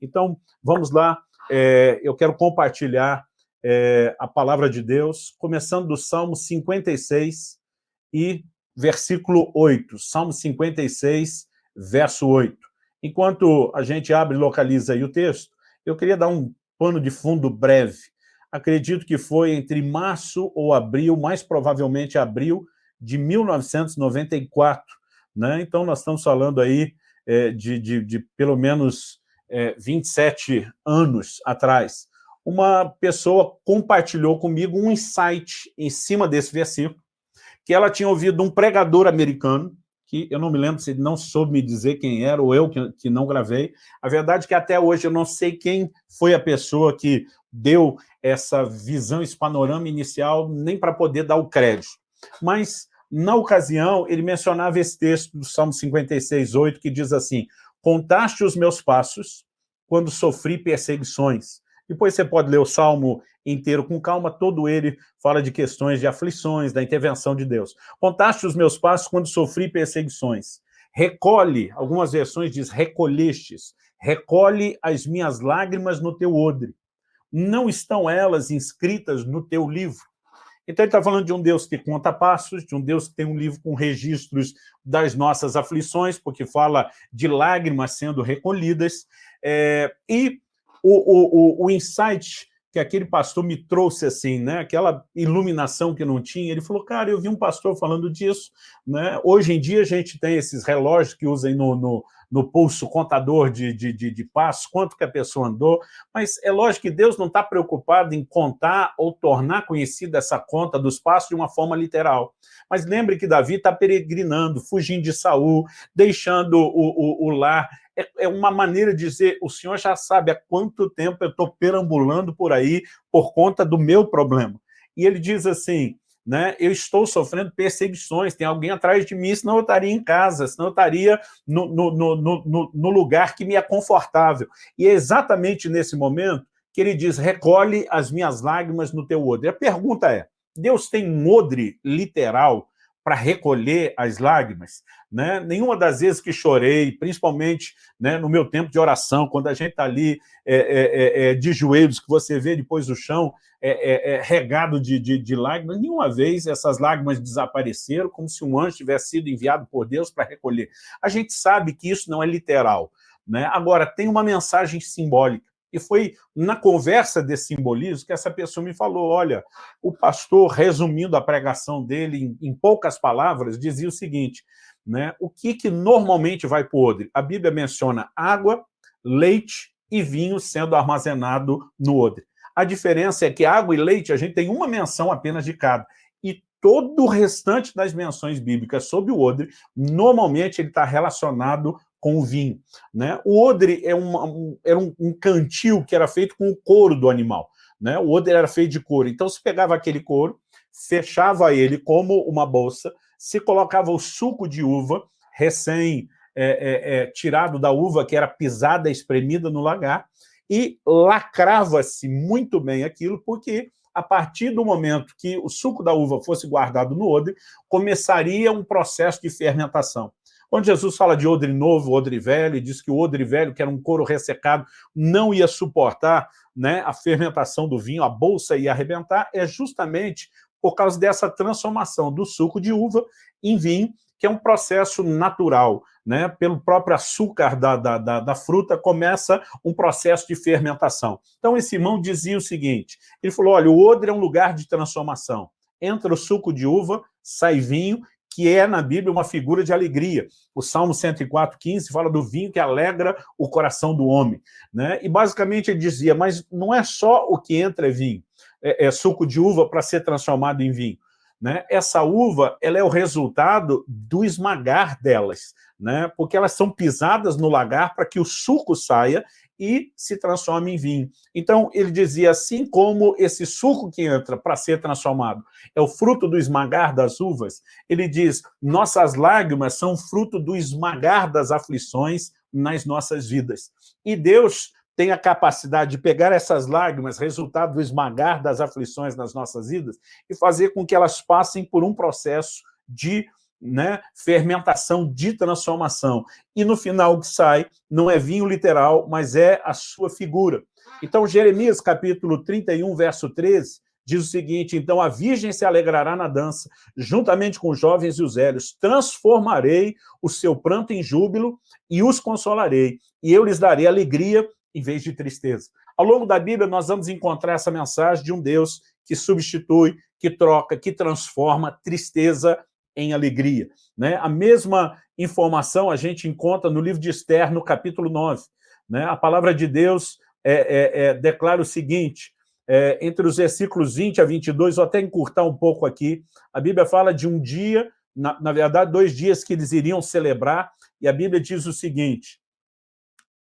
Então, vamos lá, é, eu quero compartilhar é, a palavra de Deus, começando do Salmo 56 e versículo 8. Salmo 56, verso 8. Enquanto a gente abre e localiza aí o texto, eu queria dar um pano de fundo breve. Acredito que foi entre março ou abril, mais provavelmente abril de 1994. Né? Então, nós estamos falando aí é, de, de, de, pelo menos é, 27 anos atrás. Uma pessoa compartilhou comigo um insight em cima desse versículo, que ela tinha ouvido um pregador americano, que eu não me lembro se ele não soube me dizer quem era, ou eu que, que não gravei. A verdade é que até hoje eu não sei quem foi a pessoa que deu essa visão, esse panorama inicial, nem para poder dar o crédito. Mas, na ocasião, ele mencionava esse texto do Salmo 56, 8, que diz assim, Contaste os meus passos quando sofri perseguições. Depois você pode ler o Salmo inteiro com calma, todo ele fala de questões de aflições, da intervenção de Deus. Contaste os meus passos quando sofri perseguições. Recolhe, algumas versões diz recolhestes, recolhe as minhas lágrimas no teu odre. Não estão elas inscritas no teu livro? Então ele está falando de um Deus que conta passos, de um Deus que tem um livro com registros das nossas aflições, porque fala de lágrimas sendo recolhidas, é, e o, o, o insight que aquele pastor me trouxe assim, né? aquela iluminação que não tinha, ele falou, cara, eu vi um pastor falando disso, né? hoje em dia a gente tem esses relógios que usam no, no, no pulso contador de, de, de, de passos, quanto que a pessoa andou, mas é lógico que Deus não está preocupado em contar ou tornar conhecida essa conta dos passos de uma forma literal. Mas lembre que Davi está peregrinando, fugindo de Saul, deixando o, o, o lar é, é uma maneira de dizer, o senhor já sabe há quanto tempo eu estou perambulando por aí por conta do meu problema. E ele diz assim, né, eu estou sofrendo perseguições, tem alguém atrás de mim, senão eu estaria em casa, senão eu estaria no, no, no, no, no lugar que me é confortável. E é exatamente nesse momento que ele diz, recolhe as minhas lágrimas no teu odre. A pergunta é, Deus tem um odre literal para recolher as lágrimas. Né? Nenhuma das vezes que chorei, principalmente né, no meu tempo de oração, quando a gente está ali é, é, é, é, de joelhos, que você vê depois o chão é, é, regado de, de, de, lágrimas, nenhuma vez essas lágrimas desapareceram, como se um anjo tivesse sido enviado por Deus para recolher. A gente sabe que isso não é literal. Né? Agora, tem uma mensagem simbólica. E foi na conversa desse simbolismo que essa pessoa me falou, olha, o pastor, resumindo a pregação dele em, em poucas palavras, dizia o seguinte, né, o que, que normalmente vai para o odre? A Bíblia menciona água, leite e vinho sendo armazenado no odre. A diferença é que água e leite, a gente tem uma menção apenas de cada. E todo o restante das menções bíblicas sobre o odre, normalmente ele está relacionado com o vinho. Né? O odre é uma, um, era um, um, cantil que era feito com o couro do animal. Né? O odre era feito de couro. Então, se pegava aquele couro, fechava ele como uma bolsa, se colocava o suco de uva, recém é, é, é, tirado da uva, que era pisada, espremida no lagar, e lacrava-se muito bem aquilo, porque a partir do momento que o suco da uva fosse guardado no odre, começaria um processo de fermentação. Quando Jesus fala de odre novo, odre velho, e diz que o odre velho, que era um couro ressecado, não ia suportar né, a fermentação do vinho, a bolsa ia arrebentar, é justamente por causa dessa transformação do suco de uva em vinho, que é um processo natural. Né? Pelo próprio açúcar da, da, da, da, fruta, começa um processo de fermentação. Então, esse irmão dizia o seguinte, ele falou, olha, o odre é um lugar de transformação. Entra o suco de uva, sai vinho, que é na Bíblia uma figura de alegria. O Salmo 104, 15 fala do vinho que alegra o coração do homem. Né? E basicamente ele dizia, mas não é só o que entra é vinho, é, é suco de uva para ser transformado em vinho. Né? Essa uva ela é o resultado do esmagar delas, né? porque elas são pisadas no lagar para que o suco saia e se transforma em vinho. Então, ele dizia, assim como esse suco que entra para ser transformado é o fruto do esmagar das uvas, ele diz, nossas lágrimas são fruto do esmagar das aflições nas nossas vidas. E Deus tem a capacidade de pegar essas lágrimas, resultado do esmagar das aflições nas nossas vidas, e fazer com que elas passem por um processo de né, fermentação de transformação. E no final o que sai não é vinho literal, mas é a sua figura. Então, Jeremias, capítulo 31, verso 13, diz o seguinte, então a virgem se alegrará na dança, juntamente com os jovens e os velhos, transformarei o seu pranto em júbilo e os consolarei, e eu lhes darei alegria em vez de tristeza. Ao longo da Bíblia, nós vamos encontrar essa mensagem de um Deus que substitui, que troca, que transforma tristeza em alegria. Né? A mesma informação a gente encontra no livro de Esther, no capítulo 9. Né? A palavra de Deus é, é, é, declara o seguinte, é, entre os versículos 20 a 22, vou até encurtar um pouco aqui, a Bíblia fala de um dia, na, na verdade, dois dias que eles iriam celebrar, e a Bíblia diz o seguinte,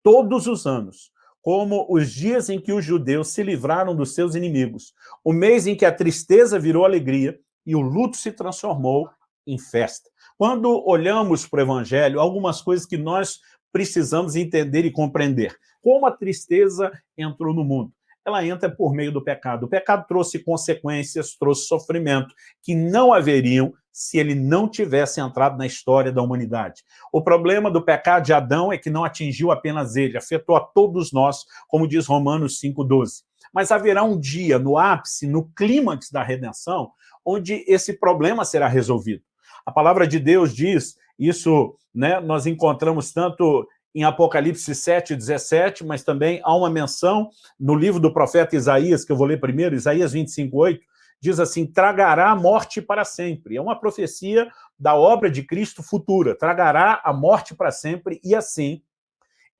todos os anos, como os dias em que os judeus se livraram dos seus inimigos, o mês em que a tristeza virou alegria e o luto se transformou em festa. Quando olhamos para o Evangelho, algumas coisas que nós precisamos entender e compreender. Como a tristeza entrou no mundo? Ela entra por meio do pecado. O pecado trouxe consequências, trouxe sofrimento, que não haveriam se ele não tivesse entrado na história da humanidade. O problema do pecado de Adão é que não atingiu apenas ele, afetou a todos nós, como diz Romanos 5,12. Mas haverá um dia, no ápice, no clímax da redenção, onde esse problema será resolvido. A palavra de Deus diz, isso né, nós encontramos tanto em Apocalipse 7, 17, mas também há uma menção no livro do profeta Isaías, que eu vou ler primeiro, Isaías 25, 8, diz assim, tragará a morte para sempre. É uma profecia da obra de Cristo futura, tragará a morte para sempre e assim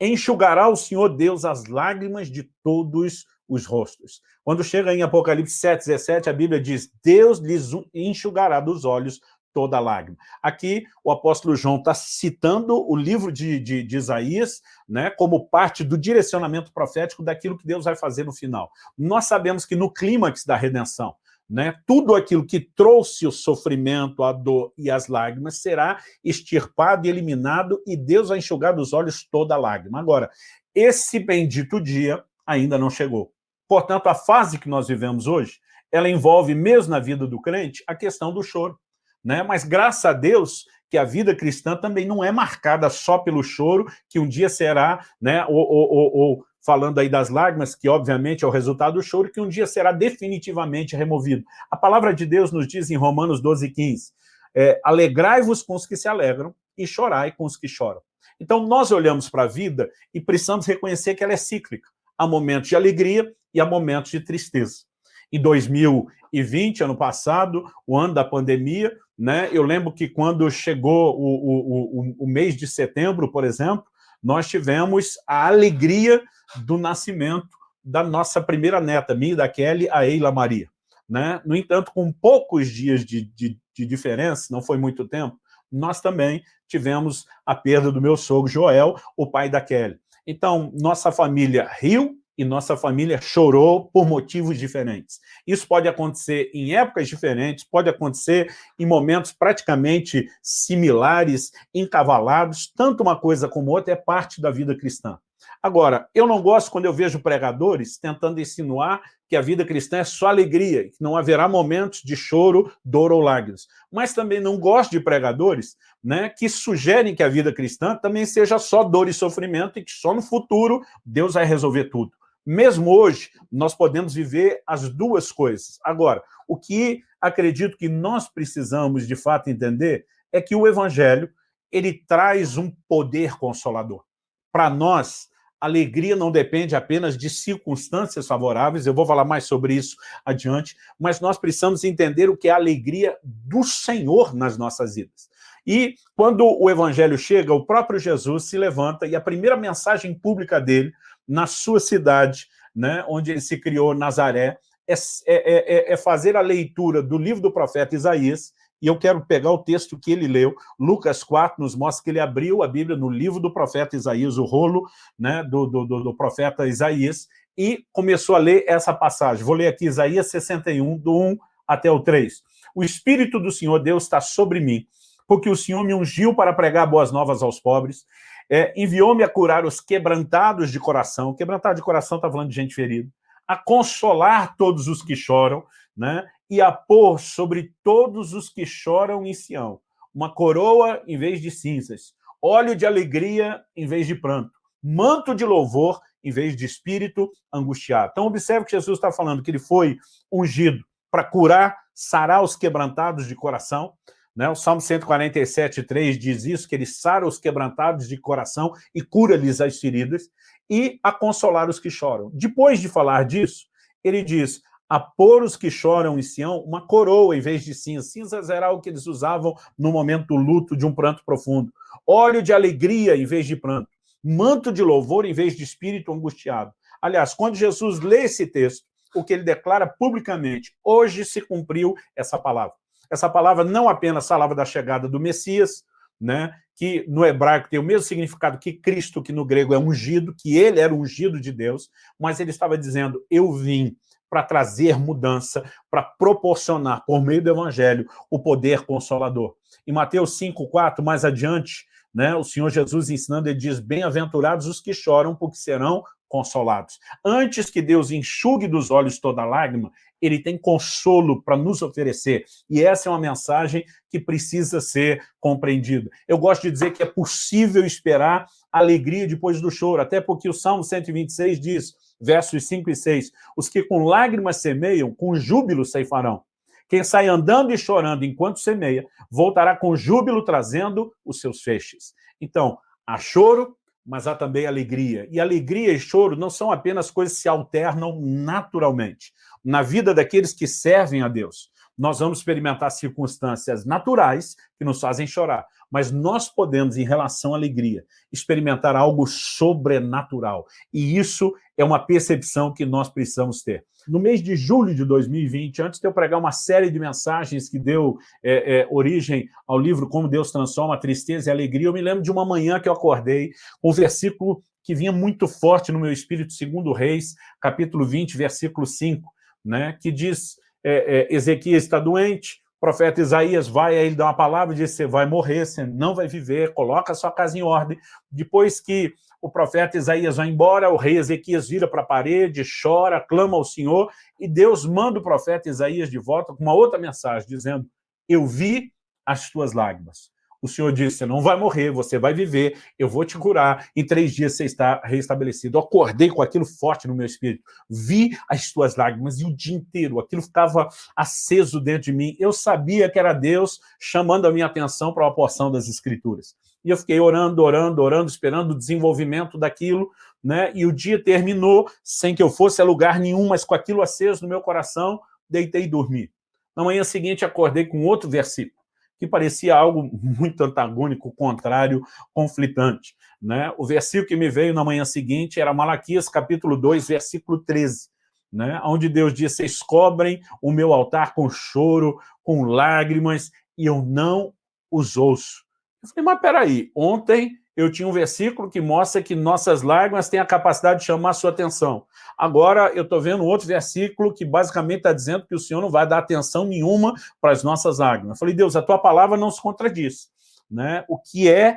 enxugará o Senhor Deus as lágrimas de todos os rostos. Quando chega em Apocalipse 7, 17, a Bíblia diz, Deus lhes enxugará dos olhos toda lágrima. Aqui o apóstolo João está citando o livro de, de, de, Isaías né, como parte do direcionamento profético daquilo que Deus vai fazer no final. Nós sabemos que no clímax da redenção, né, tudo aquilo que trouxe o sofrimento, a dor e as lágrimas será extirpado e eliminado e Deus vai enxugar dos olhos toda lágrima. Agora, esse bendito dia ainda não chegou. Portanto, a fase que nós vivemos hoje, ela envolve, mesmo na vida do crente, a questão do choro né? mas graças a Deus que a vida cristã também não é marcada só pelo choro, que um dia será, né, ou, ou, ou, ou falando aí das lágrimas, que obviamente é o resultado do choro, que um dia será definitivamente removido. A palavra de Deus nos diz em Romanos 12, 15, é, alegrai-vos com os que se alegram e chorai com os que choram. Então nós olhamos para a vida e precisamos reconhecer que ela é cíclica. Há momentos de alegria e há momentos de tristeza. Em 2020, ano passado, o ano da pandemia, né? Eu lembro que quando chegou o, o, o, o mês de setembro, por exemplo, nós tivemos a alegria do nascimento da nossa primeira neta, minha e da Kelly, a Eila Maria. Né? No entanto, com poucos dias de, de, de, diferença, não foi muito tempo, nós também tivemos a perda do meu sogro Joel, o pai da Kelly. Então, nossa família riu, e nossa família chorou por motivos diferentes. Isso pode acontecer em épocas diferentes, pode acontecer em momentos praticamente similares, encavalados, tanto uma coisa como outra é parte da vida cristã. Agora, eu não gosto quando eu vejo pregadores tentando insinuar que a vida cristã é só alegria, que não haverá momentos de choro, dor ou lágrimas. Mas também não gosto de pregadores né, que sugerem que a vida cristã também seja só dor e sofrimento e que só no futuro Deus vai resolver tudo. Mesmo hoje, nós podemos viver as duas coisas. Agora, o que acredito que nós precisamos, de fato, entender é que o Evangelho ele traz um poder consolador. Para nós, alegria não depende apenas de circunstâncias favoráveis, eu vou falar mais sobre isso adiante, mas nós precisamos entender o que é a alegria do Senhor nas nossas vidas. E quando o evangelho chega, o próprio Jesus se levanta e a primeira mensagem pública dele na sua cidade, né, onde ele se criou, Nazaré, é, é, é, é fazer a leitura do livro do profeta Isaías, e eu quero pegar o texto que ele leu, Lucas 4 nos mostra que ele abriu a Bíblia no livro do profeta Isaías, o rolo né, do, do, do profeta Isaías, e começou a ler essa passagem. Vou ler aqui Isaías 61, do 1 até o 3. O Espírito do Senhor Deus está sobre mim, porque o Senhor me ungiu para pregar boas novas aos pobres, é, enviou-me a curar os quebrantados de coração, quebrantado de coração está falando de gente ferida, a consolar todos os que choram, né? e a pôr sobre todos os que choram em Sião uma coroa em vez de cinzas, óleo de alegria em vez de pranto, manto de louvor em vez de espírito angustiado. Então, observe que Jesus está falando que ele foi ungido para curar, sarar os quebrantados de coração. Né? O Salmo 147, 3 diz isso, que ele sara os quebrantados de coração e cura-lhes as feridas, e a consolar os que choram. Depois de falar disso, ele diz, a pôr os que choram em Sião uma coroa em vez de cinzas. Cinzas era o que eles usavam no momento do luto, de um pranto profundo. Óleo de alegria em vez de pranto. Manto de louvor em vez de espírito angustiado. Aliás, quando Jesus lê esse texto, o que ele declara publicamente, hoje se cumpriu essa palavra. Essa palavra não apenas falava da chegada do Messias, né, que no hebraico tem o mesmo significado que Cristo, que no grego é ungido, que ele era ungido de Deus, mas ele estava dizendo, eu vim para trazer mudança, para proporcionar, por meio do Evangelho, o poder consolador. Em Mateus 5,4, mais adiante, né, o Senhor Jesus ensinando, ele diz, bem-aventurados os que choram, porque serão consolados. Antes que Deus enxugue dos olhos toda lágrima, ele tem consolo para nos oferecer. E essa é uma mensagem que precisa ser compreendida. Eu gosto de dizer que é possível esperar alegria depois do choro, até porque o Salmo 126 diz, versos 5 e 6, os que com lágrimas semeiam, com júbilo ceifarão. Quem sai andando e chorando enquanto semeia, voltará com júbilo trazendo os seus feixes. Então, há choro, mas há também alegria. E alegria e choro não são apenas coisas que se alternam naturalmente. Na vida daqueles que servem a Deus, nós vamos experimentar circunstâncias naturais que nos fazem chorar, mas nós podemos, em relação à alegria, experimentar algo sobrenatural. E isso é uma percepção que nós precisamos ter. No mês de julho de 2020, antes de eu pregar uma série de mensagens que deu é, é, origem ao livro Como Deus Transforma a Tristeza e Alegria, eu me lembro de uma manhã que eu acordei com um versículo que vinha muito forte no meu espírito, segundo Reis, capítulo 20, versículo 5, né, que diz, é, é, Ezequias está doente, o profeta Isaías vai, aí ele dá uma palavra e diz, você vai morrer, você não vai viver, coloca a sua casa em ordem. Depois que o profeta Isaías vai embora, o rei Ezequias vira para a parede, chora, clama ao Senhor, e Deus manda o profeta Isaías de volta com uma outra mensagem, dizendo, eu vi as tuas lágrimas, o Senhor disse, você não vai morrer, você vai viver, eu vou te curar, em três dias você está restabelecido. Eu acordei com aquilo forte no meu espírito, vi as tuas lágrimas e o dia inteiro, aquilo ficava aceso dentro de mim. Eu sabia que era Deus chamando a minha atenção para uma porção das Escrituras. E eu fiquei orando, orando, orando, esperando o desenvolvimento daquilo, né? e o dia terminou sem que eu fosse a lugar nenhum, mas com aquilo aceso no meu coração, deitei e dormi. Na manhã seguinte, acordei com outro versículo que parecia algo muito antagônico, contrário, conflitante. Né? O versículo que me veio na manhã seguinte era Malaquias, capítulo 2, versículo 13, né? onde Deus diz, vocês cobrem o meu altar com choro, com lágrimas, e eu não os ouço. Eu falei, mas peraí, ontem eu tinha um versículo que mostra que nossas lágrimas têm a capacidade de chamar a sua atenção. Agora eu estou vendo outro versículo que basicamente está dizendo que o Senhor não vai dar atenção nenhuma para as nossas lágrimas. Eu falei, Deus, a tua palavra não se contradiz. Né? O que é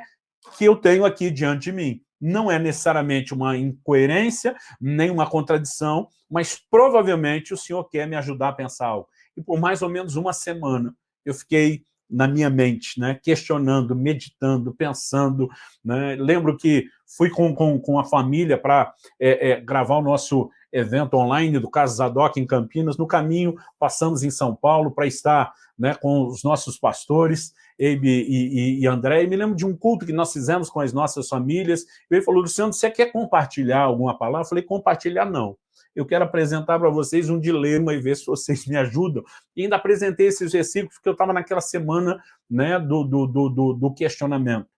que eu tenho aqui diante de mim? Não é necessariamente uma incoerência, nem uma contradição, mas provavelmente o Senhor quer me ajudar a pensar algo. E por mais ou menos uma semana eu fiquei na minha mente, né? questionando, meditando, pensando. Né? Lembro que fui com, com, com a família para é, é, gravar o nosso evento online do Caso Zadok em Campinas. No caminho, passamos em São Paulo para estar né, com os nossos pastores, Eibe e, e, e, André, e me lembro de um culto que nós fizemos com as nossas famílias. Ele falou, Luciano, você quer compartilhar alguma palavra? Eu falei, compartilhar não eu quero apresentar para vocês um dilema e ver se vocês me ajudam. E ainda apresentei esses versículos porque eu estava naquela semana né, do, do, do, do questionamento.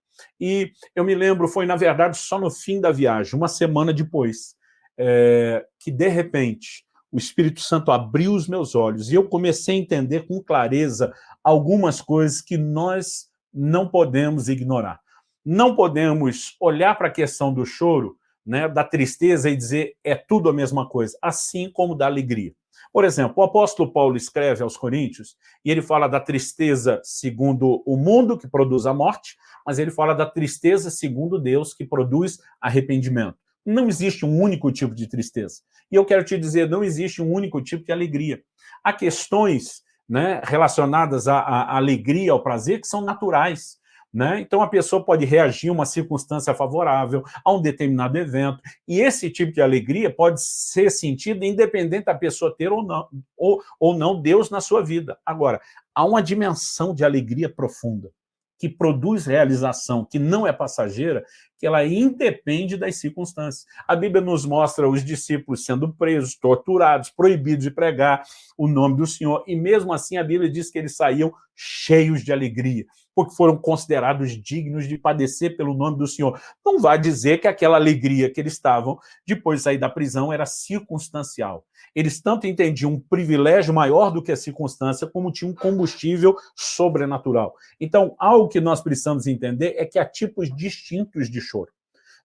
E eu me lembro, foi na verdade só no fim da viagem, uma semana depois, é, que de repente o Espírito Santo abriu os meus olhos e eu comecei a entender com clareza algumas coisas que nós não podemos ignorar. Não podemos olhar para a questão do choro né, da tristeza e dizer é tudo a mesma coisa, assim como da alegria. Por exemplo, o apóstolo Paulo escreve aos Coríntios e ele fala da tristeza segundo o mundo, que produz a morte, mas ele fala da tristeza segundo Deus, que produz arrependimento. Não existe um único tipo de tristeza. E eu quero te dizer, não existe um único tipo de alegria. Há questões né, relacionadas à, à alegria, ao prazer, que são naturais. Né? Então, a pessoa pode reagir a uma circunstância favorável, a um determinado evento, e esse tipo de alegria pode ser sentido independente da pessoa ter ou não, ou, ou não Deus na sua vida. Agora, há uma dimensão de alegria profunda, que produz realização, que não é passageira, que ela independe das circunstâncias. A Bíblia nos mostra os discípulos sendo presos, torturados, proibidos de pregar o nome do Senhor, e mesmo assim a Bíblia diz que eles saíam cheios de alegria, porque foram considerados dignos de padecer pelo nome do Senhor. Não vai dizer que aquela alegria que eles estavam depois de sair da prisão era circunstancial. Eles tanto entendiam um privilégio maior do que a circunstância, como tinham um combustível sobrenatural. Então, algo que nós precisamos entender é que há tipos distintos de choro.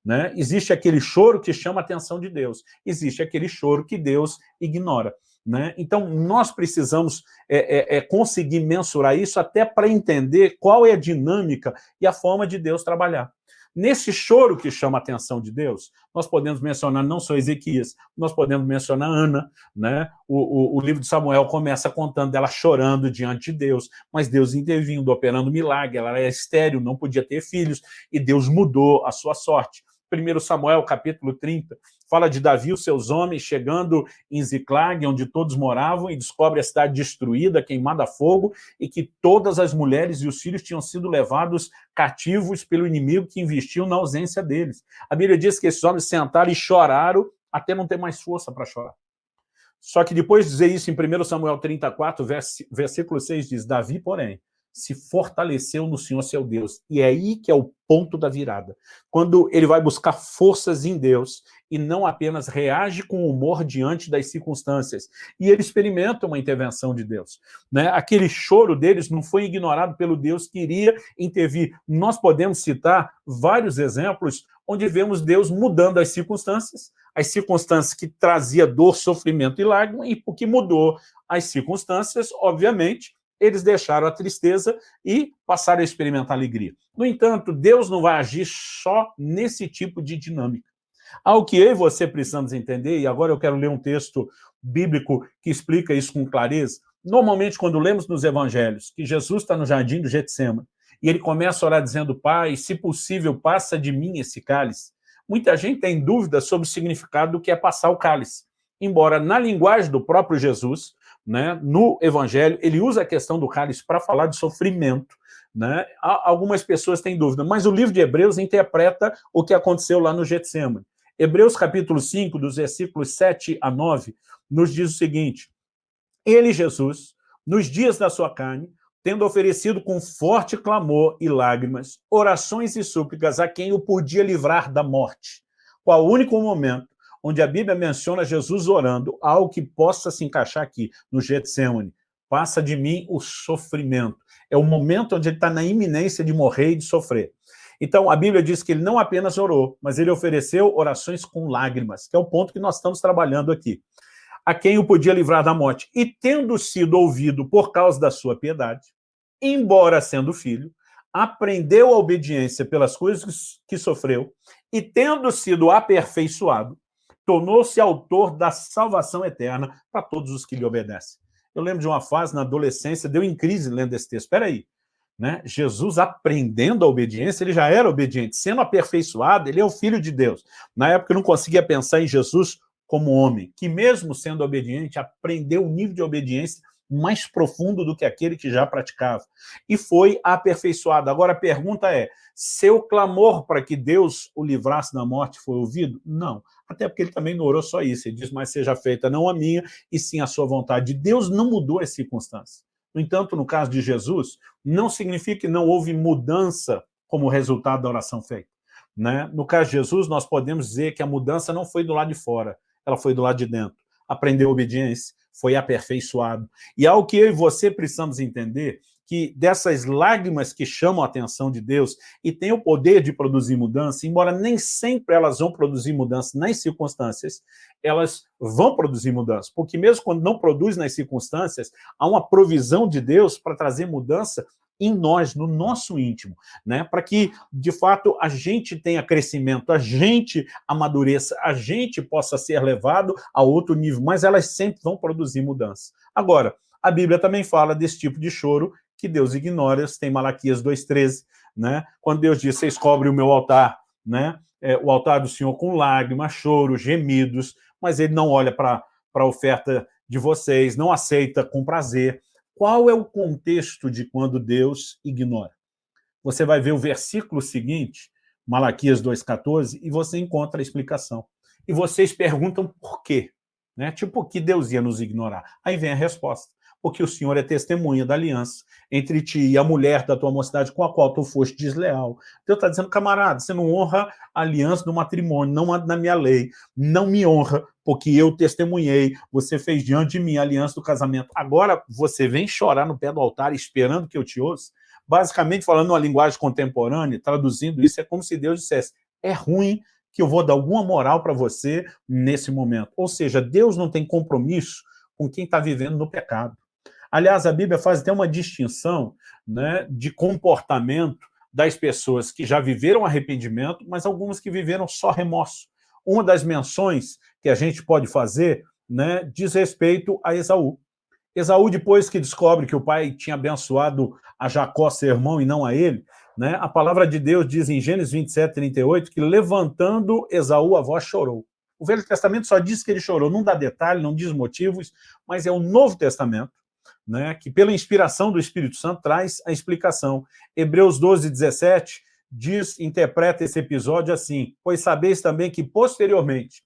Né? Existe aquele choro que chama a atenção de Deus, existe aquele choro que Deus ignora. Né? Então, nós precisamos é, é, é conseguir mensurar isso até para entender qual é a dinâmica e a forma de Deus trabalhar. Nesse choro que chama a atenção de Deus, nós podemos mencionar não só Ezequias, nós podemos mencionar Ana, né? O, o, o, livro de Samuel começa contando dela chorando diante de Deus, mas Deus intervindo, operando milagre, ela era estéril, não podia ter filhos, e Deus mudou a sua sorte. 1 Samuel, capítulo 30, fala de Davi e os seus homens chegando em Ziclag, onde todos moravam, e descobre a cidade destruída, queimada a fogo, e que todas as mulheres e os filhos tinham sido levados cativos pelo inimigo que investiu na ausência deles. A Bíblia diz que esses homens sentaram e choraram até não ter mais força para chorar. Só que depois de dizer isso em 1 Samuel 34, versículo 6 diz, Davi, porém, se fortaleceu no Senhor seu Deus. E é aí que é o ponto da virada. Quando ele vai buscar forças em Deus e não apenas reage com humor diante das circunstâncias. E ele experimenta uma intervenção de Deus. Né? Aquele choro deles não foi ignorado pelo Deus que iria intervir. Nós podemos citar vários exemplos onde vemos Deus mudando as circunstâncias, as circunstâncias que trazia dor, sofrimento e lágrima, e porque mudou as circunstâncias, obviamente, eles deixaram a tristeza e passaram a experimentar alegria. No entanto, Deus não vai agir só nesse tipo de dinâmica. Ao que eu e você precisamos entender, e agora eu quero ler um texto bíblico que explica isso com clareza, normalmente quando lemos nos evangelhos que Jesus está no jardim do Getsemane, e ele começa a orar dizendo, Pai, se possível, passa de mim esse cálice. Muita gente tem dúvida sobre o significado do que é passar o cálice. Embora na linguagem do próprio Jesus, né, no Evangelho, ele usa a questão do cálice para falar de sofrimento. Né? Algumas pessoas têm dúvida, mas o livro de Hebreus interpreta o que aconteceu lá no Getsemane. Hebreus capítulo 5, dos versículos 7 a 9, nos diz o seguinte, Ele, Jesus, nos dias da sua carne, tendo oferecido com forte clamor e lágrimas, orações e súplicas a quem o podia livrar da morte. Qual único momento onde a Bíblia menciona Jesus orando, algo que possa se encaixar aqui, no Getsemane. Passa de mim o sofrimento. É o momento onde ele está na iminência de morrer e de sofrer. Então, a Bíblia diz que ele não apenas orou, mas ele ofereceu orações com lágrimas, que é o ponto que nós estamos trabalhando aqui. A quem o podia livrar da morte. E tendo sido ouvido por causa da sua piedade, embora sendo filho, aprendeu a obediência pelas coisas que sofreu, e tendo sido aperfeiçoado, tornou-se autor da salvação eterna para todos os que lhe obedecem. Eu lembro de uma fase na adolescência, deu em crise lendo esse texto. Espera aí, né? Jesus aprendendo a obediência, ele já era obediente. Sendo aperfeiçoado, ele é o Filho de Deus. Na época eu não conseguia pensar em Jesus como homem, que mesmo sendo obediente, aprendeu um nível de obediência mais profundo do que aquele que já praticava. E foi aperfeiçoado. Agora a pergunta é, seu clamor para que Deus o livrasse da morte foi ouvido? Não. Até porque ele também não orou só isso. Ele diz, mas seja feita não a minha, e sim a sua vontade. Deus não mudou as circunstâncias. No entanto, no caso de Jesus, não significa que não houve mudança como resultado da oração feita. Né? No caso de Jesus, nós podemos dizer que a mudança não foi do lado de fora, ela foi do lado de dentro. Aprendeu obediência, foi aperfeiçoado. E algo que eu e você precisamos entender, que dessas lágrimas que chamam a atenção de Deus e têm o poder de produzir mudança, embora nem sempre elas vão produzir mudança nas circunstâncias, elas vão produzir mudança, porque mesmo quando não produz nas circunstâncias, há uma provisão de Deus para trazer mudança em nós, no nosso íntimo, né? para que, de fato, a gente tenha crescimento, a gente amadureça, a gente possa ser levado a outro nível, mas elas sempre vão produzir mudança. Agora, A Bíblia também fala desse tipo de choro que Deus ignora, tem Malaquias 2,13, né? quando Deus diz, vocês cobrem o meu altar, né? É, o altar do Senhor com lágrimas, choro, gemidos, mas ele não olha para a oferta de vocês, não aceita com prazer. Qual é o contexto de quando Deus ignora? Você vai ver o versículo seguinte, Malaquias 2,14, e você encontra a explicação. E vocês perguntam por quê? Né? Tipo, que Deus ia nos ignorar? Aí vem a resposta. Porque o Senhor é testemunha da aliança entre ti e a mulher da tua mocidade com a qual tu foste desleal. Deus está dizendo, camarada, você não honra a aliança do matrimônio, não na minha lei, não me honra, porque eu testemunhei, você fez diante de mim a aliança do casamento. Agora você vem chorar no pé do altar esperando que eu te ouça? Basicamente, falando uma linguagem contemporânea, traduzindo isso, é como se Deus dissesse, é ruim que eu vou dar alguma moral para você nesse momento. Ou seja, Deus não tem compromisso com quem está vivendo no pecado. Aliás, a Bíblia faz até uma distinção né, de comportamento das pessoas que já viveram arrependimento, mas algumas que viveram só remorso. Uma das menções que a gente pode fazer né, diz respeito a Esaú. Esaú, depois que descobre que o pai tinha abençoado a Jacó, seu irmão, e não a ele, né, a palavra de Deus diz em Gênesis 27, 38, que levantando Esaú, a voz chorou. O Velho Testamento só diz que ele chorou, não dá detalhe, não diz motivos, mas é o Novo Testamento, né, que pela inspiração do Espírito Santo traz a explicação. Hebreus 12, 17 diz, interpreta esse episódio assim, pois sabeis também que posteriormente,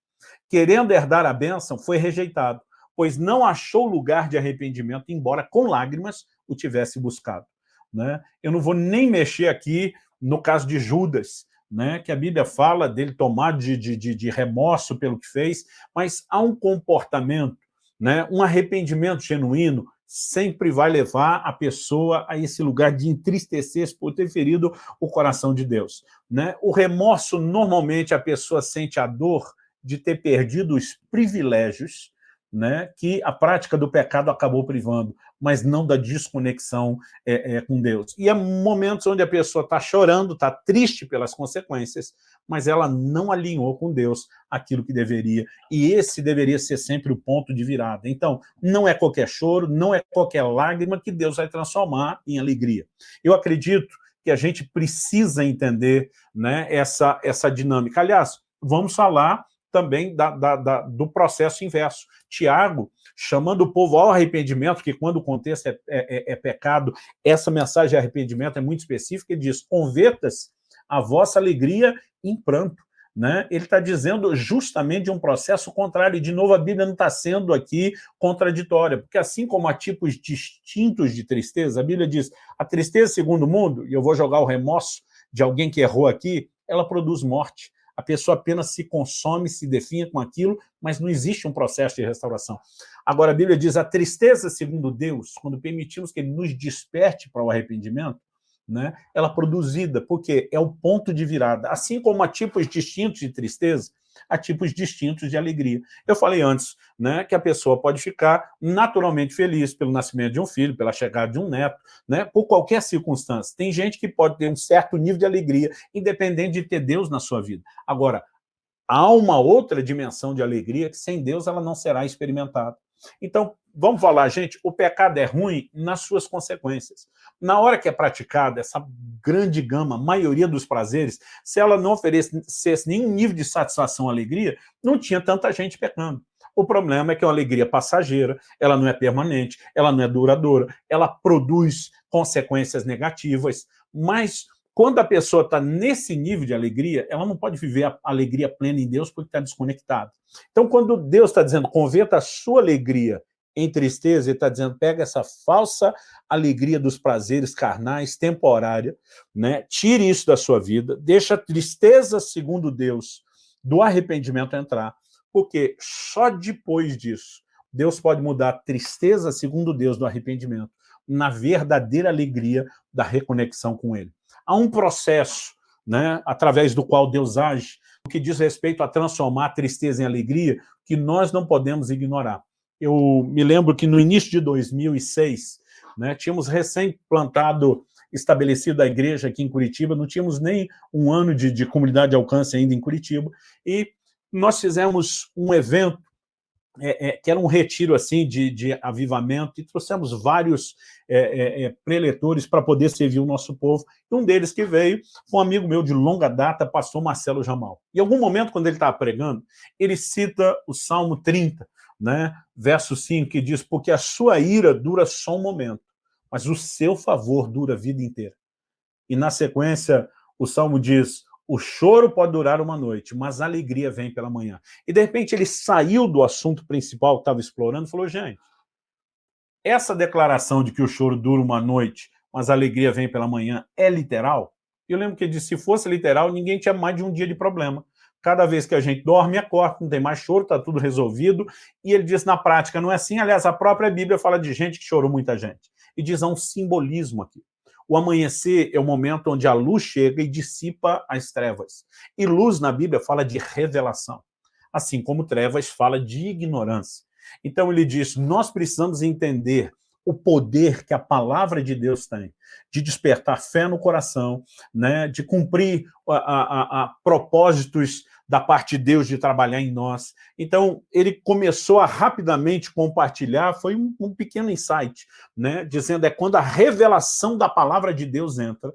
querendo herdar a bênção, foi rejeitado, pois não achou lugar de arrependimento, embora com lágrimas o tivesse buscado. Né? Eu não vou nem mexer aqui no caso de Judas, né, que a Bíblia fala dele tomar de, de, de remorso pelo que fez, mas há um comportamento, né, um arrependimento genuíno, sempre vai levar a pessoa a esse lugar de entristecer por ter ferido o coração de Deus. Né? O remorso, normalmente, a pessoa sente a dor de ter perdido os privilégios né, que a prática do pecado acabou privando, mas não da desconexão é, é, com Deus. E há momentos onde a pessoa está chorando, está triste pelas consequências, mas ela não alinhou com Deus aquilo que deveria, e esse deveria ser sempre o ponto de virada. Então, não é qualquer choro, não é qualquer lágrima que Deus vai transformar em alegria. Eu acredito que a gente precisa entender né, essa, essa dinâmica. Aliás, vamos falar também da, da, da, do processo inverso. Tiago, chamando o povo ao arrependimento, que quando o contexto é, é, é, é pecado, essa mensagem de arrependimento é muito específica, ele diz, converta-se a vossa alegria em pranto. Né? Ele está dizendo justamente de um processo contrário, e de novo a Bíblia não está sendo aqui contraditória, porque assim como há tipos distintos de tristeza, a Bíblia diz, a tristeza segundo o mundo, e eu vou jogar o remorso de alguém que errou aqui, ela produz morte a pessoa apenas se consome, se define com aquilo, mas não existe um processo de restauração. Agora, a Bíblia diz, a tristeza, segundo Deus, quando permitimos que Ele nos desperte para o arrependimento, né, ela é produzida, porque é o ponto de virada. Assim como há tipos distintos de tristeza, há tipos distintos de alegria. Eu falei antes né, que a pessoa pode ficar naturalmente feliz pelo nascimento de um filho, pela chegada de um neto, né, por qualquer circunstância. Tem gente que pode ter um certo nível de alegria, independente de ter Deus na sua vida. Agora, há uma outra dimensão de alegria que sem Deus ela não será experimentada. Então, vamos falar, gente, o pecado é ruim nas suas consequências. Na hora que é praticada essa grande gama, maioria dos prazeres, se ela não oferecesse nenhum nível de satisfação alegria, não tinha tanta gente pecando. O problema é que é uma alegria passageira, ela não é permanente, ela não é duradoura, ela produz consequências negativas, mas quando a pessoa está nesse nível de alegria, ela não pode viver a alegria plena em Deus porque está desconectada. Então, quando Deus está dizendo, converta a sua alegria em tristeza, ele está dizendo, pega essa falsa alegria dos prazeres carnais, temporária, né? tire isso da sua vida, deixa a tristeza, segundo Deus, do arrependimento entrar, porque só depois disso, Deus pode mudar a tristeza, segundo Deus, do arrependimento, na verdadeira alegria da reconexão com Ele. Há um processo né, através do qual Deus age, que diz respeito a transformar a tristeza em alegria, que nós não podemos ignorar. Eu me lembro que no início de 2006, né, tínhamos recém-plantado, estabelecido a igreja aqui em Curitiba, não tínhamos nem um ano de, de comunidade de alcance ainda em Curitiba, e nós fizemos um evento é, é, que era um retiro assim de, de avivamento, e trouxemos vários é, é, é preletores para poder servir o nosso povo. E um deles que veio foi um amigo meu de longa data, pastor Marcelo Jamal. Em algum momento, quando ele estava pregando, ele cita o Salmo 30, né, verso 5, que diz, porque a sua ira dura só um momento, mas o seu favor dura a vida inteira. E na sequência, o Salmo diz, o choro pode durar uma noite, mas a alegria vem pela manhã. E, de repente, ele saiu do assunto principal que estava explorando e falou, gente, essa declaração de que o choro dura uma noite, mas a alegria vem pela manhã, é literal? Eu lembro que ele disse, se fosse literal, ninguém tinha mais de um dia de problema. Cada vez que a gente dorme, acorda, não tem mais choro, está tudo resolvido. E ele diz, na prática, não é assim. Aliás, a própria Bíblia fala de gente que chorou muita gente. E diz, há um simbolismo aqui. O amanhecer é o momento onde a luz chega e dissipa as trevas. E luz na Bíblia fala de revelação, assim como trevas fala de ignorância. Então ele diz, nós precisamos entender o poder que a palavra de Deus tem, de despertar fé no coração, né, de cumprir a, a, a propósitos da parte de Deus de trabalhar em nós. Então, ele começou a rapidamente compartilhar, foi um, um pequeno insight, né, dizendo é quando a revelação da palavra de Deus entra,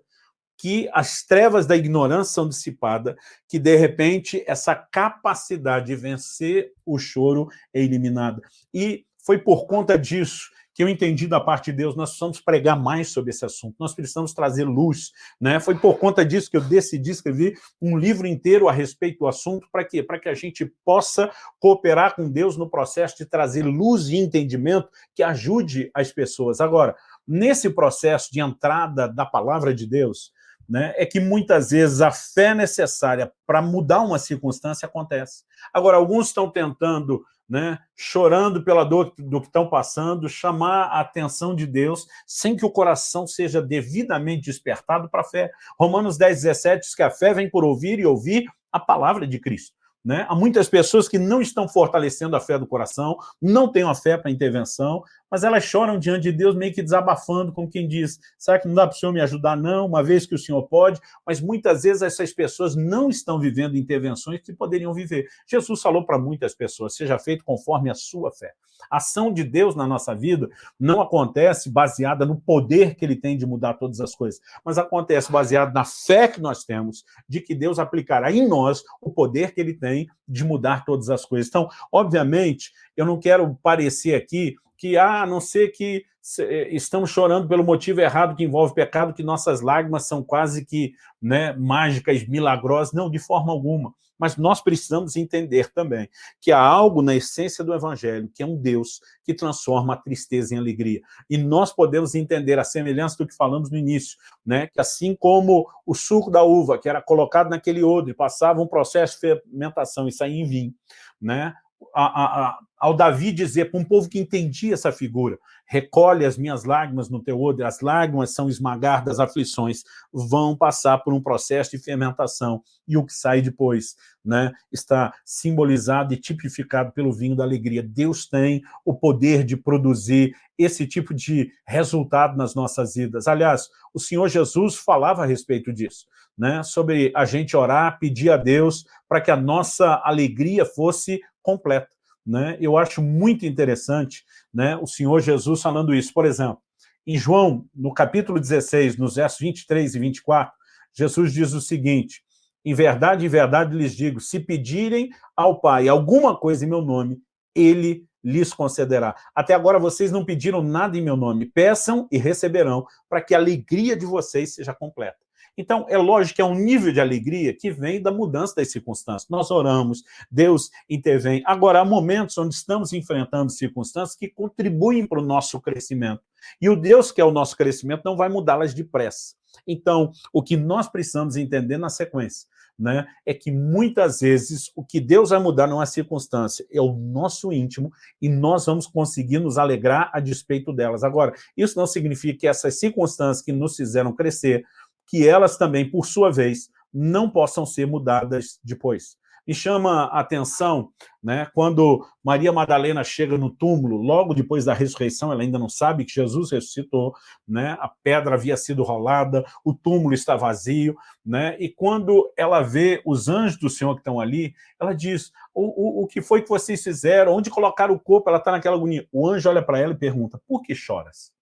que as trevas da ignorância são dissipadas, que, de repente, essa capacidade de vencer o choro é eliminada. E foi por conta disso que eu entendi da parte de Deus, nós precisamos pregar mais sobre esse assunto, nós precisamos trazer luz. Né? Foi por conta disso que eu decidi escrever um livro inteiro a respeito do assunto, para quê? Para que a gente possa cooperar com Deus no processo de trazer luz e entendimento que ajude as pessoas. Agora, nesse processo de entrada da palavra de Deus, né, é que muitas vezes a fé necessária para mudar uma circunstância acontece. Agora, alguns estão tentando né, chorando pela dor do que estão passando, chamar a atenção de Deus, sem que o coração seja devidamente despertado para a fé. Romanos 10, 17 diz que a fé vem por ouvir e ouvir a palavra de Cristo. Né? Há muitas pessoas que não estão fortalecendo a fé do coração, não têm a fé para intervenção, mas elas choram diante de Deus meio que desabafando, como quem diz, será que não dá para o Senhor me ajudar? Não, uma vez que o Senhor pode, mas muitas vezes essas pessoas não estão vivendo intervenções que poderiam viver. Jesus falou para muitas pessoas, seja feito conforme a sua fé. A ação de Deus na nossa vida não acontece baseada no poder que ele tem de mudar todas as coisas, mas acontece baseado na fé que nós temos de que Deus aplicará em nós o poder que ele tem de mudar todas as coisas. Então, obviamente, eu não quero parecer aqui que, ah, a não ser que eh, estamos chorando pelo motivo errado que envolve pecado, que nossas lágrimas são quase que né, mágicas, milagrosas. Não, de forma alguma. Mas nós precisamos entender também que há algo na essência do Evangelho, que é um Deus que transforma a tristeza em alegria. E nós podemos entender a semelhança do que falamos no início, né? que assim como o suco da uva, que era colocado naquele odre, passava um processo de fermentação e saía em vinho, né? A, a, ao Davi dizer para um povo que entendia essa figura, recolhe as minhas lágrimas no teu odre, as lágrimas são esmagar das aflições, vão passar por um processo de fermentação, e o que sai depois né, está simbolizado e tipificado pelo vinho da alegria. Deus tem o poder de produzir esse tipo de resultado nas nossas vidas. Aliás, o Senhor Jesus falava a respeito disso, né, sobre a gente orar, pedir a Deus para que a nossa alegria fosse completa. Né? Eu acho muito interessante né, o Senhor Jesus falando isso. Por exemplo, em João, no capítulo 16, nos versos 23 e 24, Jesus diz o seguinte, em verdade, em verdade lhes digo, se pedirem ao Pai alguma coisa em meu nome, Ele lhes concederá. Até agora vocês não pediram nada em meu nome, peçam e receberão, para que a alegria de vocês seja completa. Então, é lógico que é um nível de alegria que vem da mudança das circunstâncias. Nós oramos, Deus intervém. Agora, há momentos onde estamos enfrentando circunstâncias que contribuem para o nosso crescimento. E o Deus que é o nosso crescimento não vai mudá-las depressa. Então, o que nós precisamos entender na sequência né, é que muitas vezes o que Deus vai mudar não é a circunstância, é o nosso íntimo e nós vamos conseguir nos alegrar a despeito delas. Agora, isso não significa que essas circunstâncias que nos fizeram crescer, que elas também, por sua vez, não possam ser mudadas depois. Me chama a atenção né, quando Maria Madalena chega no túmulo, logo depois da ressurreição, ela ainda não sabe que Jesus ressuscitou, né, a pedra havia sido rolada, o túmulo está vazio, né, e quando ela vê os anjos do Senhor que estão ali, ela diz, o, o, o que foi que vocês fizeram? Onde colocaram o corpo? Ela está naquela agonia. O anjo olha para ela e pergunta, por que choras?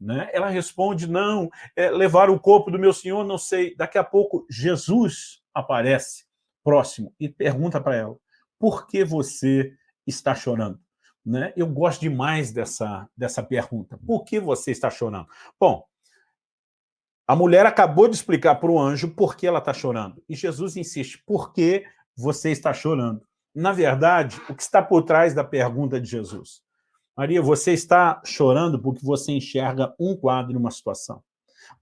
Né? Ela responde, não, é, levar o corpo do meu Senhor, não sei. Daqui a pouco, Jesus aparece próximo e pergunta para ela, por que você está chorando? Né? Eu gosto demais dessa, dessa pergunta. Por que você está chorando? Bom, a mulher acabou de explicar para o anjo por que ela está chorando. E Jesus insiste, por que você está chorando? Na verdade, o que está por trás da pergunta de Jesus? Maria, você está chorando porque você enxerga um quadro, uma situação.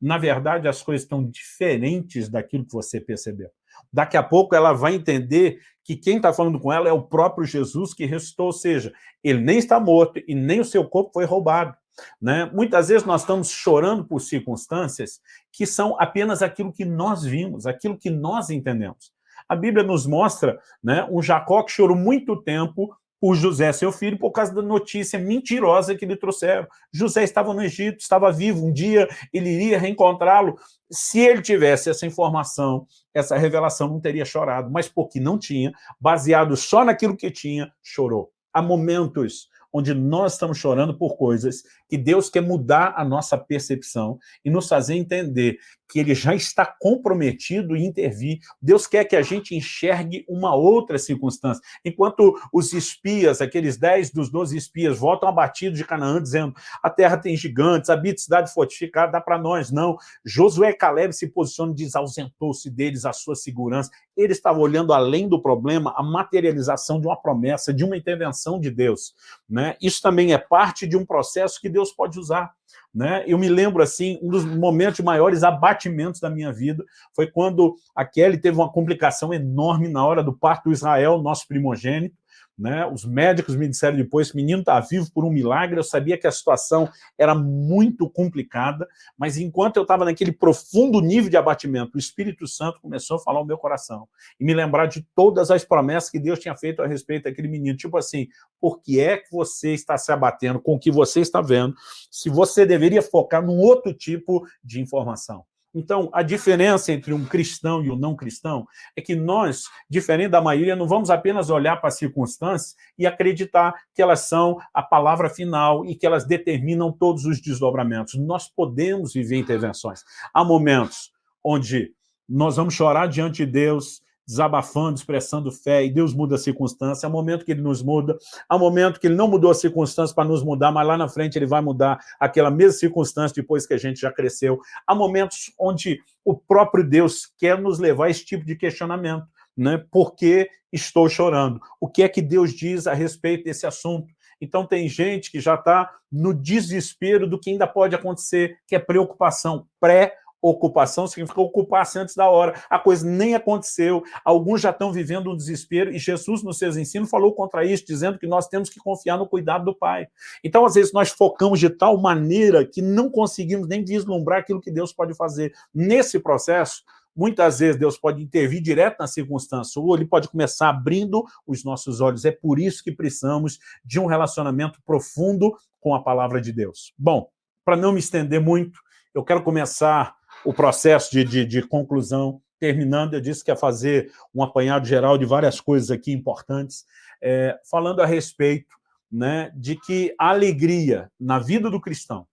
Na verdade, as coisas estão diferentes daquilo que você percebeu. Daqui a pouco ela vai entender que quem está falando com ela é o próprio Jesus que ressuscitou, ou seja, ele nem está morto e nem o seu corpo foi roubado. Né? Muitas vezes nós estamos chorando por circunstâncias que são apenas aquilo que nós vimos, aquilo que nós entendemos. A Bíblia nos mostra né, um Jacó que chorou muito tempo por José, seu filho, por causa da notícia mentirosa que lhe trouxeram. José estava no Egito, estava vivo, um dia ele iria reencontrá-lo. Se ele tivesse essa informação, essa revelação, não teria chorado, mas porque não tinha, baseado só naquilo que tinha, chorou. Há momentos onde nós estamos chorando por coisas que Deus quer mudar a nossa percepção e nos fazer entender que ele já está comprometido em intervir. Deus quer que a gente enxergue uma outra circunstância. Enquanto os espias, aqueles dez dos doze espias, voltam abatidos de Canaã, dizendo a terra tem gigantes, habita cidade fortificada, dá para nós. Não. Josué e Caleb se posicionam, diz, ausentou-se deles a sua segurança. Ele estava olhando além do problema, a materialização de uma promessa, de uma intervenção de Deus. Né? Isso também é parte de um processo que Deus pode usar. Né? Eu me lembro, assim, um dos momentos de maiores abatimentos da minha vida foi quando a Kelly teve uma complicação enorme na hora do parto do Israel, nosso primogênito, né? Os médicos me disseram depois, menino está vivo por um milagre, eu sabia que a situação era muito complicada, mas enquanto eu estava naquele profundo nível de abatimento, o Espírito Santo começou a falar o meu coração e me lembrar de todas as promessas que Deus tinha feito a respeito daquele menino. Tipo assim, por que é que você está se abatendo com o que você está vendo, se você deveria focar num outro tipo de informação? Então, a diferença entre um cristão e um não cristão é que nós, diferente da maioria, não vamos apenas olhar para as circunstâncias e acreditar que elas são a palavra final e que elas determinam todos os desdobramentos. Nós podemos viver intervenções. Há momentos onde nós vamos chorar diante de Deus, desabafando, expressando fé, e Deus muda a circunstância, há momento que ele nos muda, há momento que ele não mudou a circunstância para nos mudar, mas lá na frente ele vai mudar aquela mesma circunstância depois que a gente já cresceu. Há momentos onde o próprio Deus quer nos levar a esse tipo de questionamento, né? Por que estou chorando? O que é que Deus diz a respeito desse assunto? Então tem gente que já está no desespero do que ainda pode acontecer, que é preocupação pré ocupação significa ocupar-se antes da hora. A coisa nem aconteceu, alguns já estão vivendo um desespero, e Jesus, nos seus ensinos, falou contra isso, dizendo que nós temos que confiar no cuidado do Pai. Então, às vezes, nós focamos de tal maneira que não conseguimos nem vislumbrar aquilo que Deus pode fazer. Nesse processo, muitas vezes Deus pode intervir direto na circunstância, ou Ele pode começar abrindo os nossos olhos. É por isso que precisamos de um relacionamento profundo com a palavra de Deus. Bom, para não me estender muito, eu quero começar o processo de, de, de conclusão. Terminando, eu disse que ia fazer um apanhado geral de várias coisas aqui importantes, é, falando a respeito né, de que a alegria na vida do cristão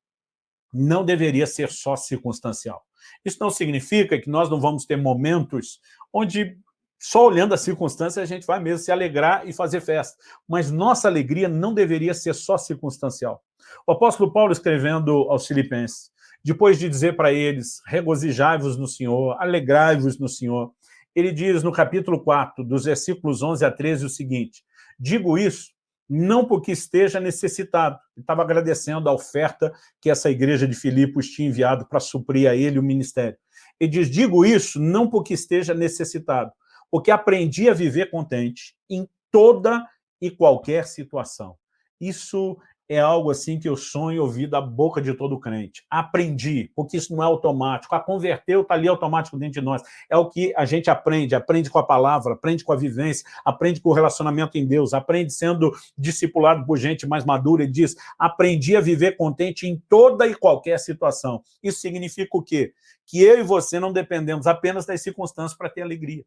não deveria ser só circunstancial. Isso não significa que nós não vamos ter momentos onde só olhando a circunstância a gente vai mesmo se alegrar e fazer festa. Mas nossa alegria não deveria ser só circunstancial. O apóstolo Paulo escrevendo aos filipenses, depois de dizer para eles, regozijai-vos no Senhor, alegrai-vos no Senhor, ele diz no capítulo 4, dos versículos 11 a 13, o seguinte, digo isso não porque esteja necessitado. Ele estava agradecendo a oferta que essa igreja de Filipos tinha enviado para suprir a ele o ministério. Ele diz, digo isso não porque esteja necessitado, porque aprendi a viver contente em toda e qualquer situação. Isso é algo assim que eu sonho ouvir da boca de todo crente. Aprendi, porque isso não é automático. A converteu está ali automático dentro de nós. É o que a gente aprende, aprende com a palavra, aprende com a vivência, aprende com o relacionamento em Deus, aprende sendo discipulado por gente mais madura e diz, aprendi a viver contente em toda e qualquer situação. Isso significa o quê? Que eu e você não dependemos apenas das circunstâncias para ter alegria.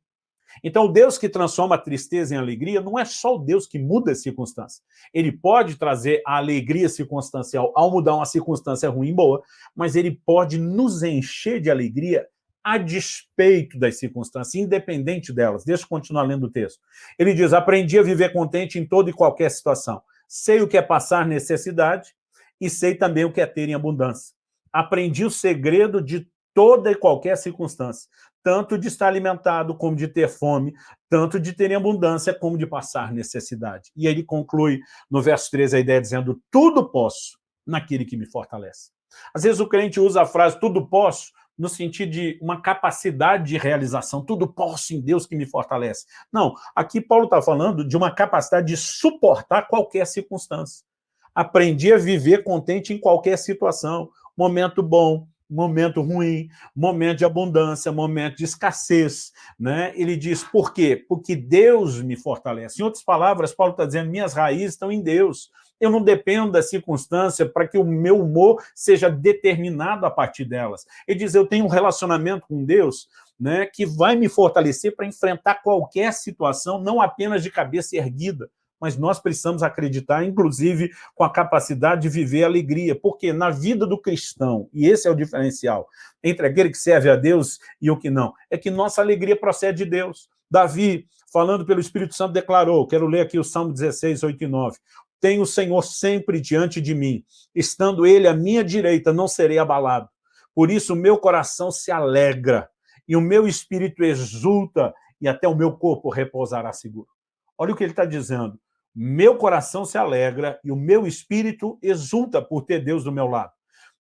Então, o Deus que transforma a tristeza em alegria não é só o Deus que muda as circunstâncias. Ele pode trazer a alegria circunstancial ao mudar uma circunstância ruim boa, mas ele pode nos encher de alegria a despeito das circunstâncias, independente delas. Deixa eu continuar lendo o texto. Ele diz, aprendi a viver contente em toda e qualquer situação. Sei o que é passar necessidade e sei também o que é ter em abundância. Aprendi o segredo de toda e qualquer circunstância tanto de estar alimentado como de ter fome, tanto de ter abundância como de passar necessidade. E ele conclui no verso 13 a ideia dizendo, tudo posso naquele que me fortalece. Às vezes o crente usa a frase tudo posso no sentido de uma capacidade de realização, tudo posso em Deus que me fortalece. Não, aqui Paulo está falando de uma capacidade de suportar qualquer circunstância. Aprendi a viver contente em qualquer situação, momento bom, momento ruim, momento de abundância, momento de escassez. Né? Ele diz, por quê? Porque Deus me fortalece. Em outras palavras, Paulo está dizendo, minhas raízes estão em Deus. Eu não dependo da circunstância para que o meu humor seja determinado a partir delas. Ele diz, eu tenho um relacionamento com Deus né, que vai me fortalecer para enfrentar qualquer situação, não apenas de cabeça erguida, mas nós precisamos acreditar, inclusive, com a capacidade de viver alegria, porque na vida do cristão, e esse é o diferencial, entre aquele que serve a Deus e o que não, é que nossa alegria procede de Deus. Davi, falando pelo Espírito Santo, declarou, quero ler aqui o Salmo 16, 8 e 9, tenho o Senhor sempre diante de mim, estando Ele à minha direita, não serei abalado. Por isso o meu coração se alegra, e o meu espírito exulta, e até o meu corpo repousará seguro. Olha o que ele está dizendo meu coração se alegra e o meu espírito exulta por ter Deus do meu lado.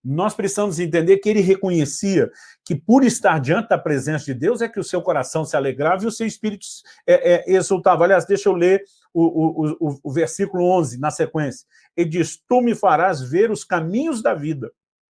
Nós precisamos entender que ele reconhecia que por estar diante da presença de Deus é que o seu coração se alegrava e o seu espírito é, é, exultava. Aliás, deixa eu ler o, o, o, o versículo 11 na sequência. Ele diz, tu me farás ver os caminhos da vida,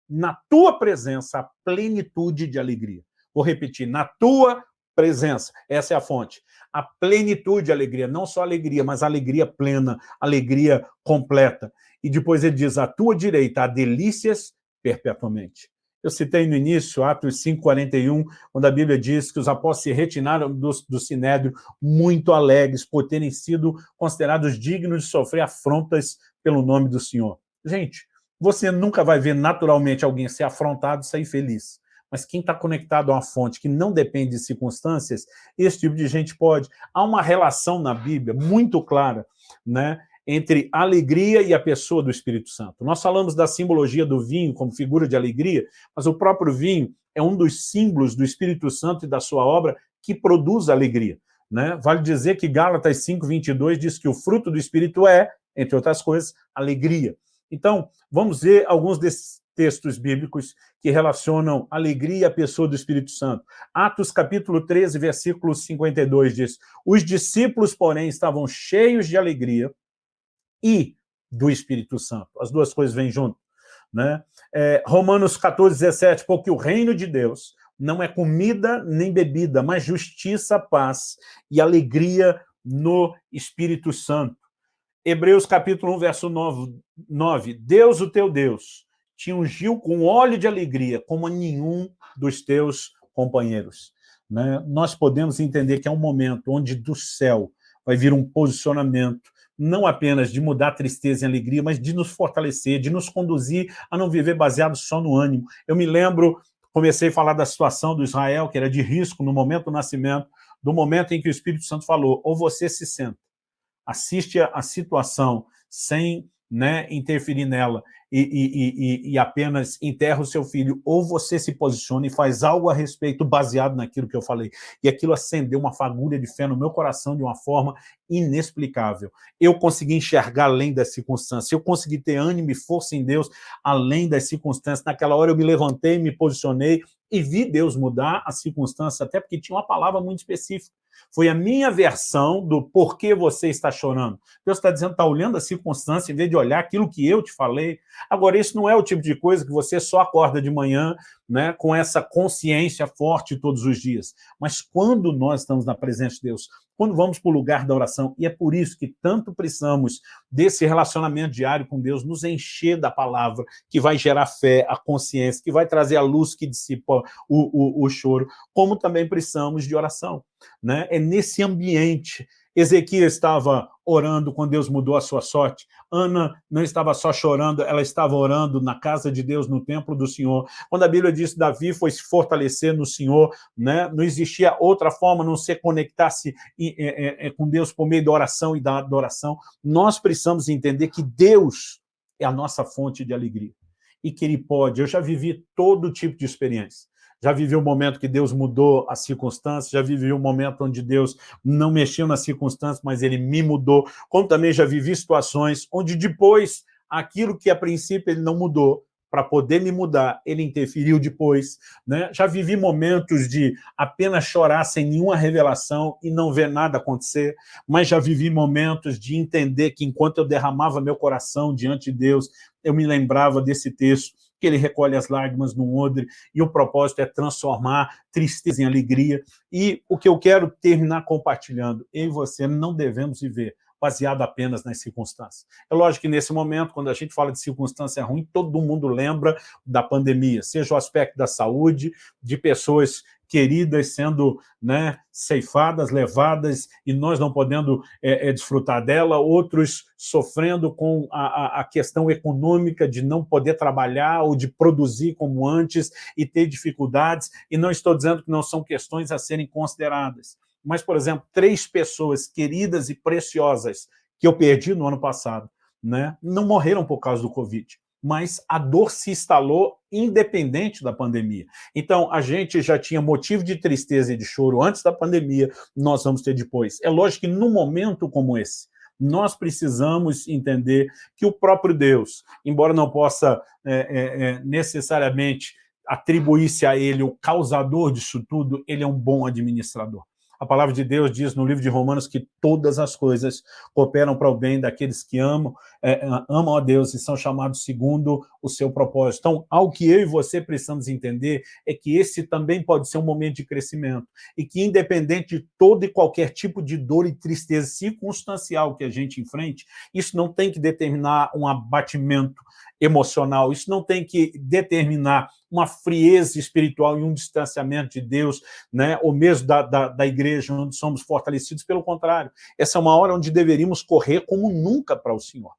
na tua presença a plenitude de alegria. Vou repetir, na tua presença, essa é a fonte a plenitude de alegria, não só alegria, mas alegria plena, alegria completa. E depois ele diz, a tua direita há delícias perpetuamente. Eu citei no início, Atos 5,41, quando a Bíblia diz que os apóstolos se retiraram do, do Sinédrio muito alegres por terem sido considerados dignos de sofrer afrontas pelo nome do Senhor. Gente, você nunca vai ver naturalmente alguém ser afrontado e sair feliz mas quem está conectado a uma fonte que não depende de circunstâncias, esse tipo de gente pode. Há uma relação na Bíblia muito clara né, entre a alegria e a pessoa do Espírito Santo. Nós falamos da simbologia do vinho como figura de alegria, mas o próprio vinho é um dos símbolos do Espírito Santo e da sua obra que produz alegria. Né? Vale dizer que Gálatas 5, 22 diz que o fruto do Espírito é, entre outras coisas, alegria. Então, vamos ver alguns desses textos bíblicos que relacionam alegria à pessoa do Espírito Santo. Atos capítulo 13, versículo 52 diz, os discípulos, porém, estavam cheios de alegria e do Espírito Santo. As duas coisas vêm junto. Né? É, Romanos 14, 17, porque o reino de Deus não é comida nem bebida, mas justiça, paz e alegria no Espírito Santo. Hebreus capítulo 1, verso 9, 9 Deus, o teu Deus, te ungiu com óleo de alegria, como nenhum dos teus companheiros. Né? Nós podemos entender que é um momento onde do céu vai vir um posicionamento, não apenas de mudar tristeza em alegria, mas de nos fortalecer, de nos conduzir a não viver baseado só no ânimo. Eu me lembro, comecei a falar da situação do Israel, que era de risco no momento do nascimento, do momento em que o Espírito Santo falou, ou você se senta, assiste a situação sem né, interferir nela e, e, e, e, apenas enterra o seu filho, ou você se posiciona e faz algo a respeito baseado naquilo que eu falei. E aquilo acendeu uma fagulha de fé no meu coração de uma forma inexplicável. Eu consegui enxergar além das circunstâncias, eu consegui ter ânimo e força em Deus além das circunstâncias. Naquela hora eu me levantei, me posicionei e vi Deus mudar a circunstância, até porque tinha uma palavra muito específica. Foi a minha versão do porquê você está chorando. Deus está dizendo, está olhando a circunstância em vez de olhar aquilo que eu te falei. Agora, isso não é o tipo de coisa que você só acorda de manhã né, com essa consciência forte todos os dias. Mas quando nós estamos na presença de Deus, quando vamos para o lugar da oração, e é por isso que tanto precisamos desse relacionamento diário com Deus, nos encher da palavra, que vai gerar fé, a consciência, que vai trazer a luz que dissipa o, o, o choro, como também precisamos de oração. Né? É nesse ambiente Ezequias estava orando quando Deus mudou a sua sorte. Ana não estava só chorando, ela estava orando na casa de Deus, no templo do Senhor. Quando a Bíblia diz que Davi foi se fortalecer no Senhor, né? não existia outra forma não se conectar-se é, é, com Deus por meio da oração e da adoração. Nós precisamos entender que Deus é a nossa fonte de alegria e que Ele pode. Eu já vivi todo tipo de experiência já vivi um momento que Deus mudou as circunstâncias, já vivi um momento onde Deus não mexeu nas circunstâncias, mas Ele me mudou, como também já vivi situações onde depois, aquilo que a princípio Ele não mudou, para poder me mudar, ele interferiu depois. Né? Já vivi momentos de apenas chorar sem nenhuma revelação e não ver nada acontecer, mas já vivi momentos de entender que enquanto eu derramava meu coração diante de Deus, eu me lembrava desse texto, que ele recolhe as lágrimas no odre, e o propósito é transformar tristeza em alegria. E o que eu quero terminar compartilhando, eu e você não devemos viver baseado apenas nas circunstâncias. É lógico que nesse momento, quando a gente fala de circunstância ruim, todo mundo lembra da pandemia, seja o aspecto da saúde, de pessoas queridas sendo né, ceifadas, levadas, e nós não podendo é, é, desfrutar dela, outros sofrendo com a, a, questão econômica de não poder trabalhar ou de produzir como antes e ter dificuldades, e não estou dizendo que não são questões a serem consideradas. Mas, por exemplo, três pessoas queridas e preciosas que eu perdi no ano passado, né, não morreram por causa do Covid mas a dor se instalou independente da pandemia. Então, a gente já tinha motivo de tristeza e de choro antes da pandemia, nós vamos ter depois. É lógico que num momento como esse, nós precisamos entender que o próprio Deus, embora não possa é, é, é necessariamente atribuir-se a ele o causador disso tudo, ele é um bom administrador. A palavra de Deus diz no livro de Romanos que todas as coisas cooperam para o bem daqueles que amam, é, amam a Deus e são chamados segundo o seu propósito. Então, algo que eu e você precisamos entender é que esse também pode ser um momento de crescimento e que, independente de todo e qualquer tipo de dor e tristeza circunstancial que a gente enfrente, isso não tem que determinar um abatimento emocional, isso não tem que determinar uma frieza espiritual e um distanciamento de Deus, né? ou mesmo da, da, da igreja, onde somos fortalecidos, pelo contrário. Essa é uma hora onde deveríamos correr como nunca para o Senhor.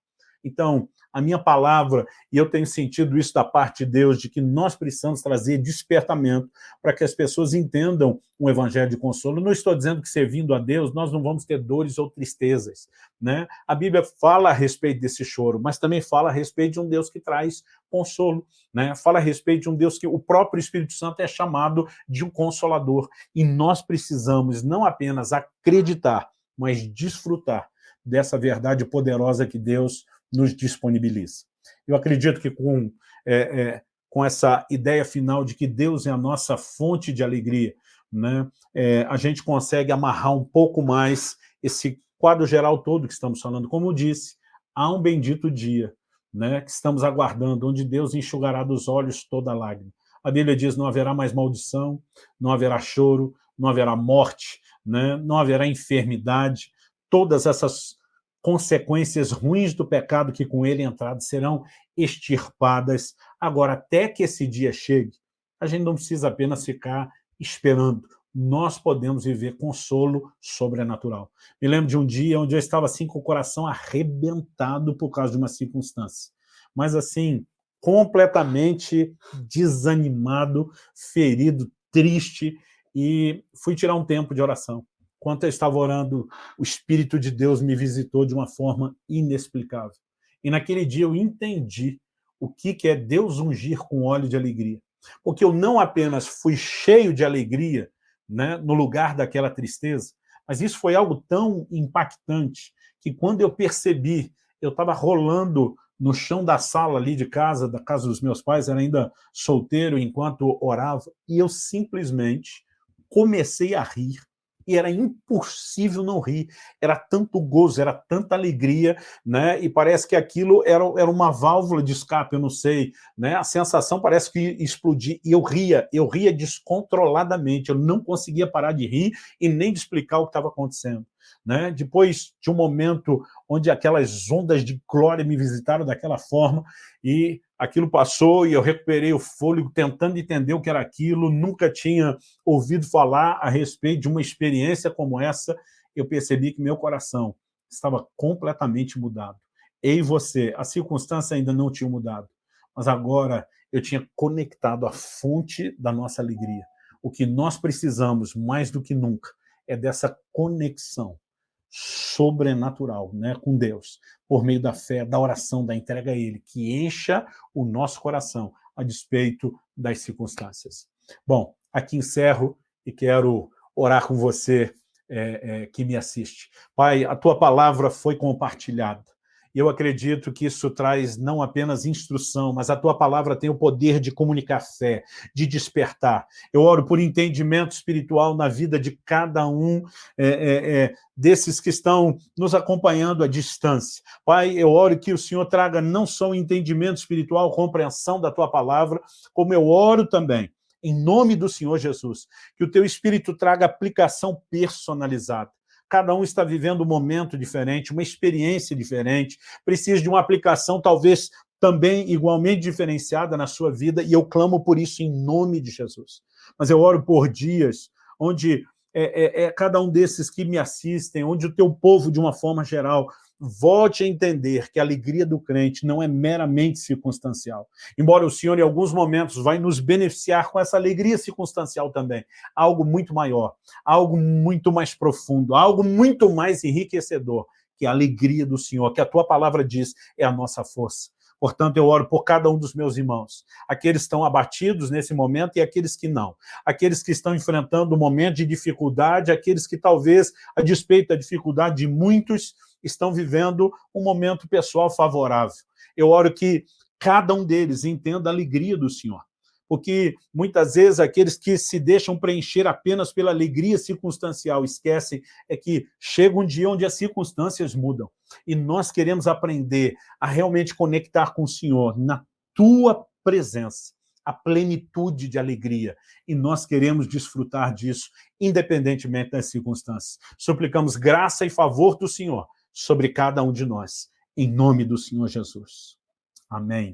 Então, a minha palavra, e eu tenho sentido isso da parte de Deus, de que nós precisamos trazer despertamento para que as pessoas entendam um evangelho de consolo. Não estou dizendo que servindo a Deus nós não vamos ter dores ou tristezas. Né? A Bíblia fala a respeito desse choro, mas também fala a respeito de um Deus que traz consolo. Né? Fala a respeito de um Deus que o próprio Espírito Santo é chamado de um consolador. E nós precisamos não apenas acreditar, mas desfrutar dessa verdade poderosa que Deus nos disponibiliza. Eu acredito que com, é, é, com essa ideia final de que Deus é a nossa fonte de alegria, né, é, a gente consegue amarrar um pouco mais esse quadro geral todo que estamos falando. Como eu disse, há um bendito dia né, que estamos aguardando, onde Deus enxugará dos olhos toda lágrima. A Bíblia diz, não haverá mais maldição, não haverá choro, não haverá morte, né, não haverá enfermidade, todas essas consequências ruins do pecado que com ele entrado serão extirpadas. Agora, até que esse dia chegue, a gente não precisa apenas ficar esperando. Nós podemos viver consolo sobrenatural. Me lembro de um dia onde eu estava assim com o coração arrebentado por causa de uma circunstância. Mas assim, completamente desanimado, ferido, triste, e fui tirar um tempo de oração. Enquanto eu estava orando, o Espírito de Deus me visitou de uma forma inexplicável. E naquele dia eu entendi o que é Deus ungir com óleo de alegria. Porque eu não apenas fui cheio de alegria né, no lugar daquela tristeza, mas isso foi algo tão impactante que quando eu percebi, eu estava rolando no chão da sala ali de casa, da casa dos meus pais, era ainda solteiro enquanto orava, e eu simplesmente comecei a rir e era impossível não rir. Era tanto gozo, era tanta alegria, né? E parece que aquilo era, era uma válvula de escape, eu não sei, né? A sensação parece que explodia, e eu ria, eu ria descontroladamente, eu não conseguia parar de rir e nem de explicar o que estava acontecendo. Né? Depois de um momento onde aquelas ondas de glória me visitaram daquela forma, e aquilo passou e eu recuperei o fôlego tentando entender o que era aquilo, nunca tinha ouvido falar a respeito de uma experiência como essa, eu percebi que meu coração estava completamente mudado. Eu e você, a circunstância ainda não tinha mudado, mas agora eu tinha conectado a fonte da nossa alegria. O que nós precisamos, mais do que nunca, é dessa conexão sobrenatural né, com Deus, por meio da fé, da oração, da entrega a Ele, que encha o nosso coração a despeito das circunstâncias. Bom, aqui encerro e quero orar com você é, é, que me assiste. Pai, a Tua palavra foi compartilhada. E eu acredito que isso traz não apenas instrução, mas a tua palavra tem o poder de comunicar fé, de despertar. Eu oro por entendimento espiritual na vida de cada um é, é, é, desses que estão nos acompanhando à distância. Pai, eu oro que o Senhor traga não só o entendimento espiritual, compreensão da tua palavra, como eu oro também em nome do Senhor Jesus, que o teu Espírito traga aplicação personalizada cada um está vivendo um momento diferente, uma experiência diferente, precisa de uma aplicação talvez também igualmente diferenciada na sua vida, e eu clamo por isso em nome de Jesus. Mas eu oro por dias onde é, é, é cada um desses que me assistem, onde o teu povo, de uma forma geral, volte a entender que a alegria do crente não é meramente circunstancial. Embora o Senhor, em alguns momentos, vai nos beneficiar com essa alegria circunstancial também. Algo muito maior, algo muito mais profundo, algo muito mais enriquecedor, que a alegria do Senhor, que a tua palavra diz, é a nossa força. Portanto, eu oro por cada um dos meus irmãos, aqueles que estão abatidos nesse momento e aqueles que não, aqueles que estão enfrentando um momento de dificuldade, aqueles que talvez, a despeito da dificuldade de muitos, estão vivendo um momento pessoal favorável. Eu oro que cada um deles entenda a alegria do Senhor, porque muitas vezes aqueles que se deixam preencher apenas pela alegria circunstancial esquecem é que chega um dia onde as circunstâncias mudam, e nós queremos aprender a realmente conectar com o Senhor na tua presença, a plenitude de alegria, e nós queremos desfrutar disso, independentemente das circunstâncias. Suplicamos graça e favor do Senhor sobre cada um de nós, em nome do Senhor Jesus. Amém.